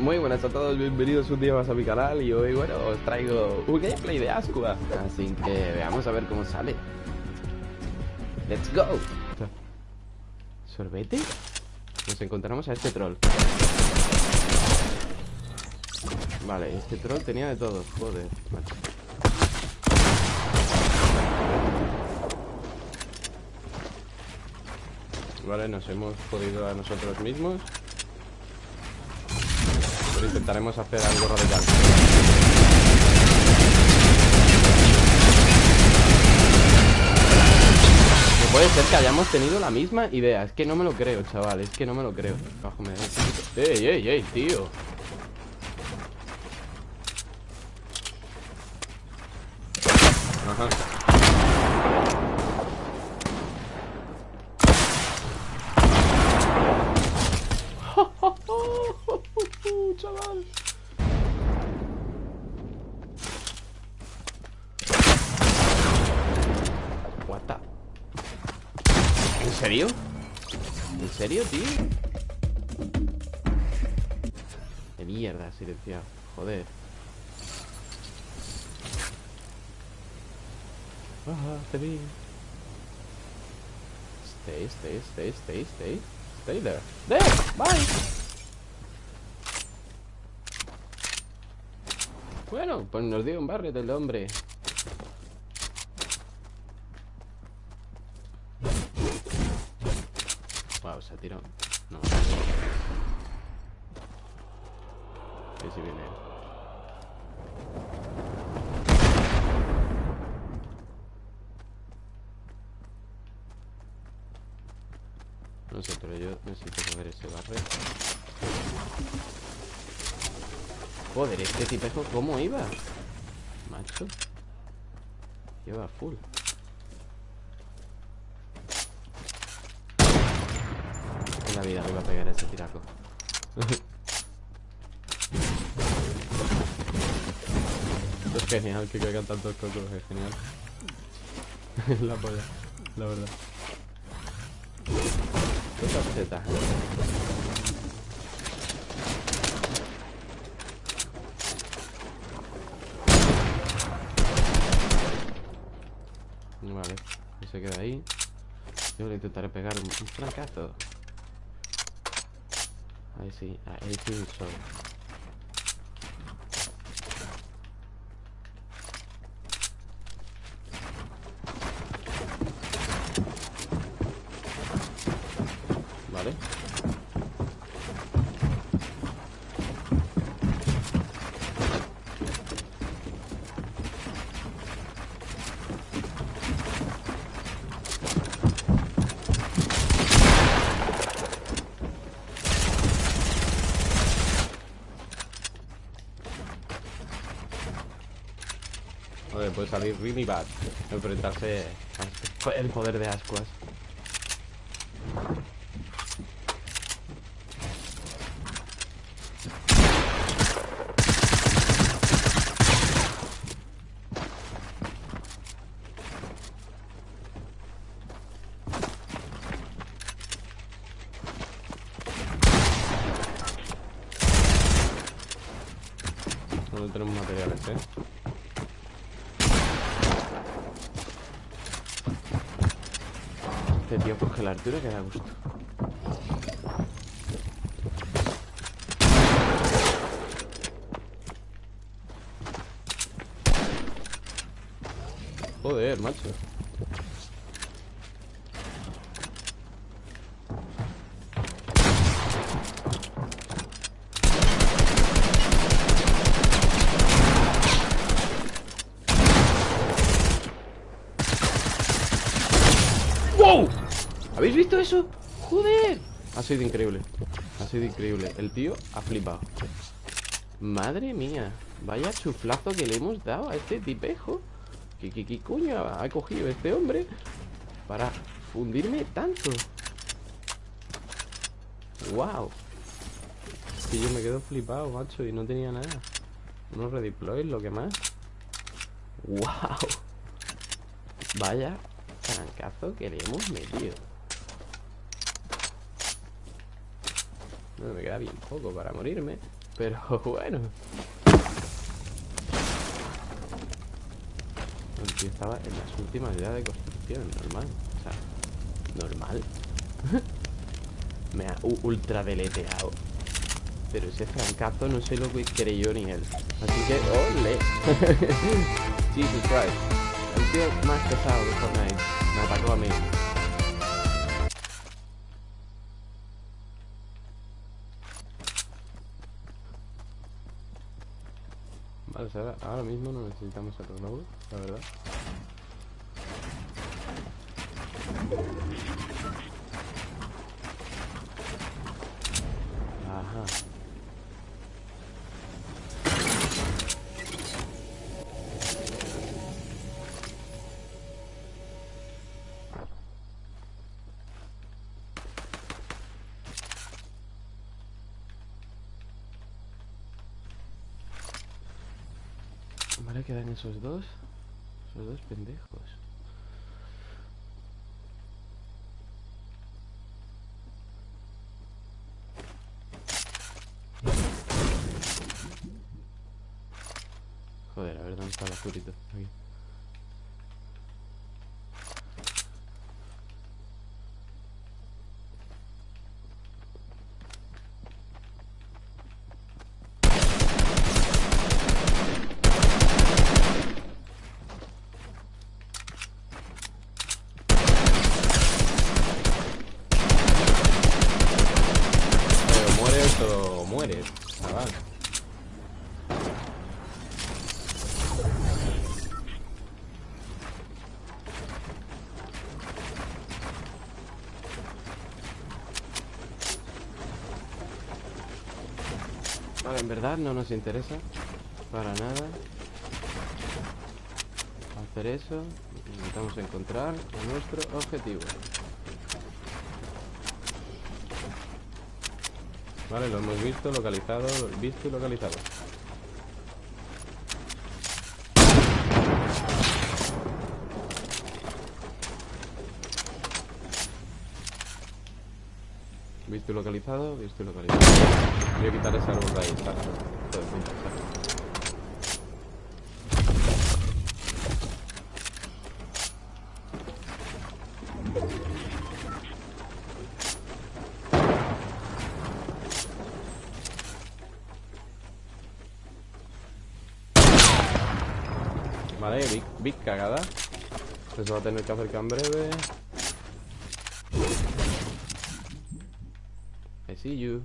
Muy buenas a todos, bienvenidos un día más a mi canal y hoy, bueno, os traigo un gameplay de Ascua. Así que veamos a ver cómo sale. Let's go. ¿Sorbete? Nos encontramos a este troll. Vale, este troll tenía de todo, joder, macho. Vale, nos hemos jodido a nosotros mismos Intentaremos hacer algo radical. No puede ser que hayamos tenido la misma idea. Es que no me lo creo, chaval. Es que no me lo creo. ¡Ey, ey, ey, tío! Ajá chaval. What. ¿En serio? ¿En serio, tío? De mierda, silenciado. Joder. Ah, te vi. Stay, stay, stay, stay, stay. Stay there. There! Bye! Bueno, pues nos dio un barrio del hombre. Wow, se tiró. No. Viene. No sé, pero yo necesito ver ese barrio. Joder, este tipejo, ¿cómo iba? Macho. Lleva full. En la vida me iba a pegar ese tiraco. Esto es genial que caigan tantos cocos, es genial. La polla, la verdad. Estas tetas Vale, y se queda ahí. Yo le intentaré pegar un, un francazo Ahí sí, ahí sí soy Vale Puede salir really bad Enfrentarse el poder de ascuas. No tenemos materiales, eh Este tío coge la altura que da gusto. Joder, macho. ¡Wow! ¿Habéis visto eso? ¡Joder! Ha sido increíble Ha sido increíble El tío ha flipado Madre mía Vaya chuflazo que le hemos dado a este tipejo ¿Qué, qué, coño ha cogido este hombre? Para fundirme tanto ¡Wow! Que yo me quedo flipado, macho Y no tenía nada Unos redeploys, lo que más ¡Wow! Vaya trancazo que le hemos metido me queda bien poco para morirme Pero bueno. Tío estaba en las últimas ya de construcción, normal. O sea, normal. Me ha ultra deleteado. Pero ese francazo no sé lo que creyó ni él. Así que, ¡ole! Jesus Christ. El tío más pesado de Fortnite me atacó a mí. Ahora, mismo no necesitamos el globo, la verdad. Vale, quedan esos dos. Esos dos pendejos. Joder, a ver dónde está el azulito. Aquí. Vale, en verdad no nos interesa para nada hacer eso. Intentamos encontrar nuestro objetivo. Vale, lo hemos visto, localizado, visto y localizado. Visto y localizado, visto y localizado. Voy a quitar ese árbol de ahí, está. Vale, big, big cagada. Eso va a tener que hacer en breve. I see you.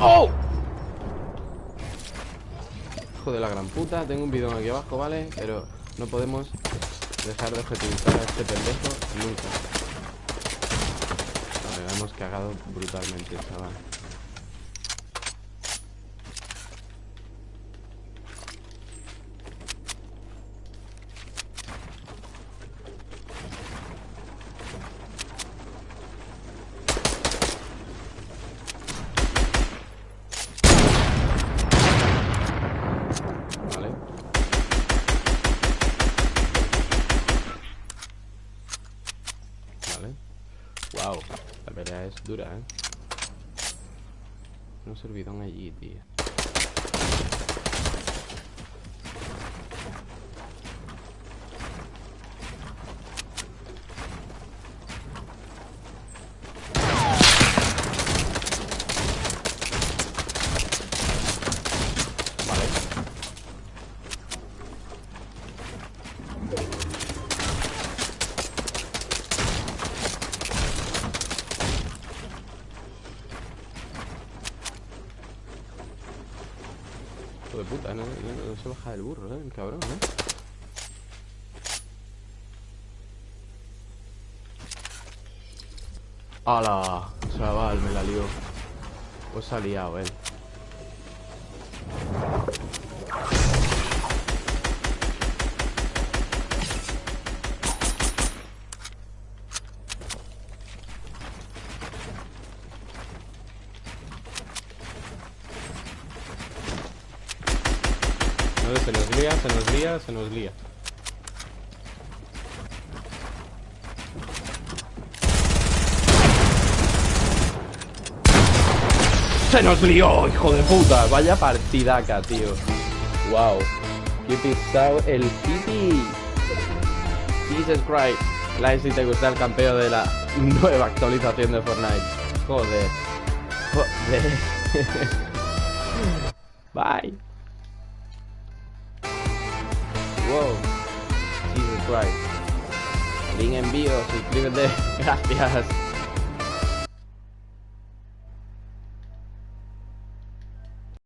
¡Oh! Hijo de la gran puta. Tengo un bidón aquí abajo, ¿vale? Pero no podemos dejar de objetivizar a este pendejo nunca. Vale, la hemos cagado brutalmente, chaval. Wow, la dura, ¿eh? Un servidón allí, tío. De puta, ¿no? No, se baja del burro, ¿eh? El cabrón, ¿eh? ¡Hala! Chaval, me la lió. Pues ha liado, él. Se nos lía, se nos lió, hijo de puta. Vaya partidaca, tío. Wow. Qué pisado el City. Jesus Christ. Like si te gusta el campeón de la nueva actualización de Fortnite. Joder. Joder. Bye Wow. Jesus Christ. Link envío, suscríbete. Gracias